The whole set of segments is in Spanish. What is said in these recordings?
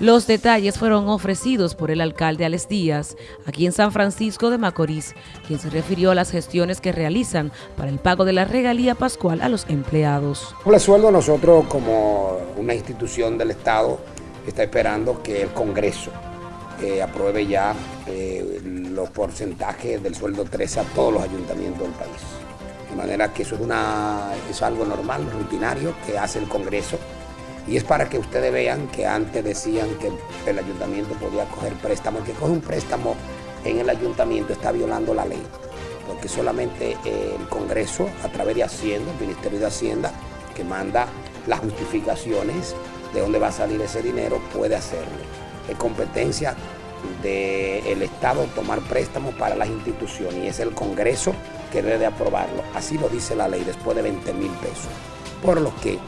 Los detalles fueron ofrecidos por el alcalde Alex Díaz, aquí en San Francisco de Macorís, quien se refirió a las gestiones que realizan para el pago de la regalía pascual a los empleados. El sueldo nosotros como una institución del Estado está esperando que el Congreso eh, apruebe ya eh, los porcentajes del sueldo 13 a todos los ayuntamientos del país. De manera que eso es, una, es algo normal, rutinario, que hace el Congreso y es para que ustedes vean que antes decían que el ayuntamiento podía coger préstamo. El que coge un préstamo en el ayuntamiento está violando la ley, porque solamente el Congreso, a través de Hacienda, el Ministerio de Hacienda, que manda las justificaciones de dónde va a salir ese dinero, puede hacerlo. Es competencia del Estado tomar préstamos para las instituciones y es el Congreso que debe aprobarlo. Así lo dice la ley, después de 20 mil pesos. Por lo que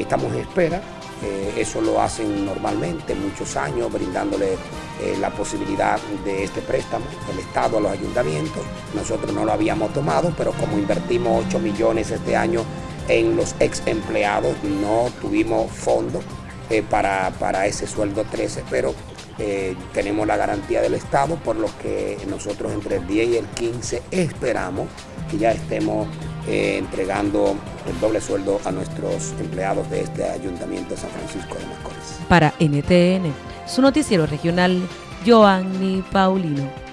Estamos en espera, eh, eso lo hacen normalmente, muchos años, brindándole eh, la posibilidad de este préstamo, el Estado a los ayuntamientos. Nosotros no lo habíamos tomado, pero como invertimos 8 millones este año en los ex empleados, no tuvimos fondos eh, para, para, ese sueldo 13, pero tenemos la garantía del Estado, por lo que nosotros entre el 10 y el 15 esperamos que ya estemos eh, entregando el doble sueldo a nuestros empleados de este Ayuntamiento de San Francisco de Macorís. Para NTN, su noticiero regional, Joanny Paulino.